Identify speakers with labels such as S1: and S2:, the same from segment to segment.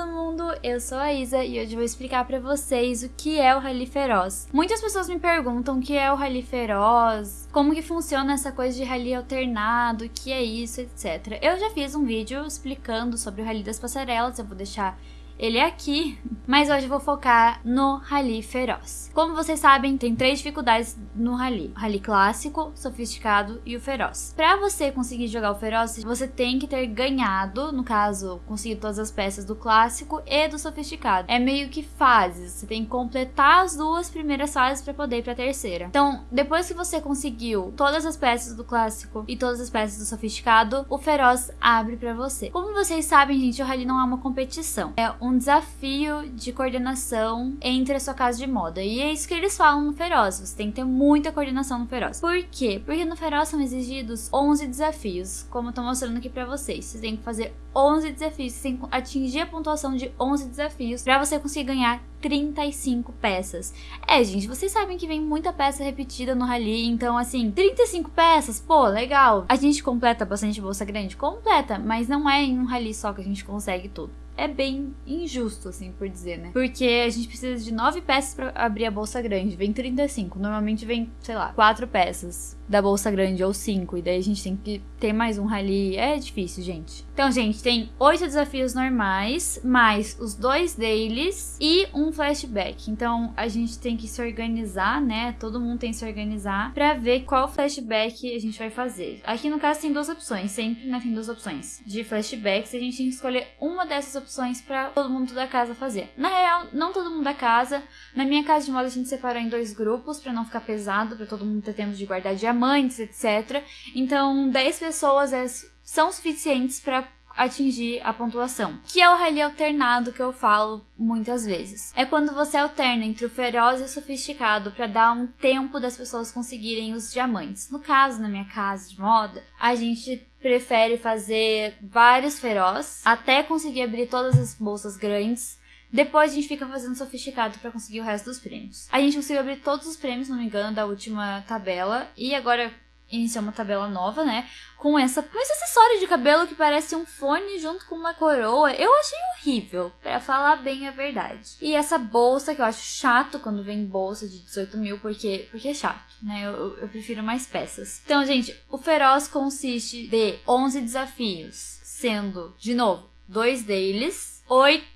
S1: todo mundo, eu sou a Isa e hoje vou explicar pra vocês o que é o Rally Feroz. Muitas pessoas me perguntam o que é o Rally Feroz, como que funciona essa coisa de rally alternado, o que é isso, etc. Eu já fiz um vídeo explicando sobre o Rally das Passarelas, eu vou deixar ele é aqui, mas hoje eu vou focar no Rally Feroz. Como vocês sabem, tem três dificuldades no Rally. O Rally clássico, sofisticado e o feroz. Para você conseguir jogar o feroz, você tem que ter ganhado, no caso, conseguido todas as peças do clássico e do sofisticado. É meio que fases, você tem que completar as duas primeiras fases para poder ir para a terceira. Então, depois que você conseguiu todas as peças do clássico e todas as peças do sofisticado, o feroz abre para você. Como vocês sabem, gente, o Rally não é uma competição. É um um desafio de coordenação entre a sua casa de moda. E é isso que eles falam no Feroz. Você tem que ter muita coordenação no Feroz. Por quê? Porque no Feroz são exigidos 11 desafios, como eu tô mostrando aqui pra vocês. Você tem que fazer 11 desafios, você tem que atingir a pontuação de 11 desafios para você conseguir ganhar 35 peças. É, gente, vocês sabem que vem muita peça repetida no rally, então assim, 35 peças, pô, legal. A gente completa bastante bolsa grande? Completa, mas não é em um rally só que a gente consegue tudo é bem injusto, assim, por dizer, né? Porque a gente precisa de nove peças para abrir a bolsa grande. Vem 35. Normalmente vem, sei lá, quatro peças da bolsa grande ou cinco. E daí a gente tem que ter mais um rally. É difícil, gente. Então, gente, tem oito desafios normais, mais os dois deles e um flashback. Então, a gente tem que se organizar, né? Todo mundo tem que se organizar para ver qual flashback a gente vai fazer. Aqui no caso tem duas opções, sempre né, tem duas opções de flashbacks. A gente tem que escolher uma dessas opções opções para todo mundo da casa fazer. Na real, não todo mundo da casa. Na minha casa de moda a gente separou em dois grupos para não ficar pesado, para todo mundo ter tempo de guardar diamantes, etc. Então, 10 pessoas é, são suficientes para atingir a pontuação, que é o rally alternado que eu falo muitas vezes. É quando você alterna entre o feroz e o sofisticado para dar um tempo das pessoas conseguirem os diamantes. No caso, na minha casa de moda, a gente prefere fazer vários feroz até conseguir abrir todas as bolsas grandes depois a gente fica fazendo sofisticado para conseguir o resto dos prêmios. A gente conseguiu abrir todos os prêmios, não me engano, da última tabela. E agora iniciar uma tabela nova, né? Com essa, com esse acessório de cabelo que parece um fone junto com uma coroa. Eu achei horrível, para falar bem a verdade. E essa bolsa, que eu acho chato quando vem bolsa de 18 mil, porque, porque é chato, né? Eu, eu prefiro mais peças. Então, gente, o Feroz consiste de 11 desafios, sendo, de novo, dois deles, oito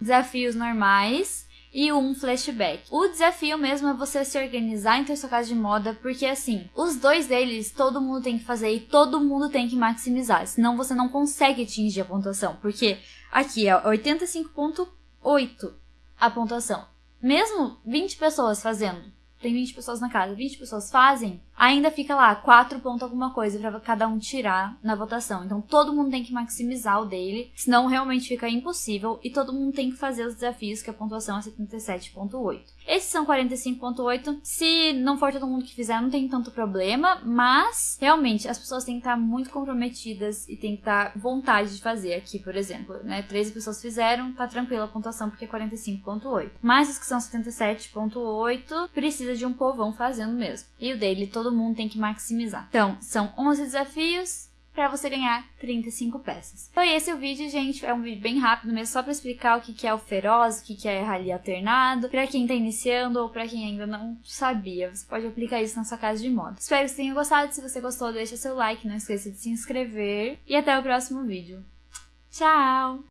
S1: desafios normais e um flashback. O desafio mesmo é você se organizar em ter sua casa de moda, porque assim, os dois deles todo mundo tem que fazer e todo mundo tem que maximizar, senão você não consegue atingir a pontuação, porque aqui é 85.8 a pontuação. Mesmo 20 pessoas fazendo tem 20 pessoas na casa, 20 pessoas fazem, ainda fica lá 4 pontos alguma coisa para cada um tirar na votação. Então todo mundo tem que maximizar o dele, senão realmente fica impossível e todo mundo tem que fazer os desafios que a pontuação é 77.8. Esses são 45.8. Se não for todo mundo que fizer, não tem tanto problema, mas realmente as pessoas têm que estar muito comprometidas e têm que estar vontade de fazer aqui, por exemplo, né? 13 pessoas fizeram, tá tranquila a pontuação porque é 45.8. Mas os que são 77.8 precisa de um povão fazendo mesmo. E o dele todo mundo tem que maximizar. Então, são 11 desafios, para você ganhar 35 peças. Então esse é o vídeo, gente. É um vídeo bem rápido mesmo, só para explicar o que é o feroz, o que é rally alternado, para quem tá iniciando ou para quem ainda não sabia. Você pode aplicar isso na sua casa de moda. Espero que você tenha gostado. Se você gostou, deixa seu like, não esqueça de se inscrever e até o próximo vídeo. Tchau!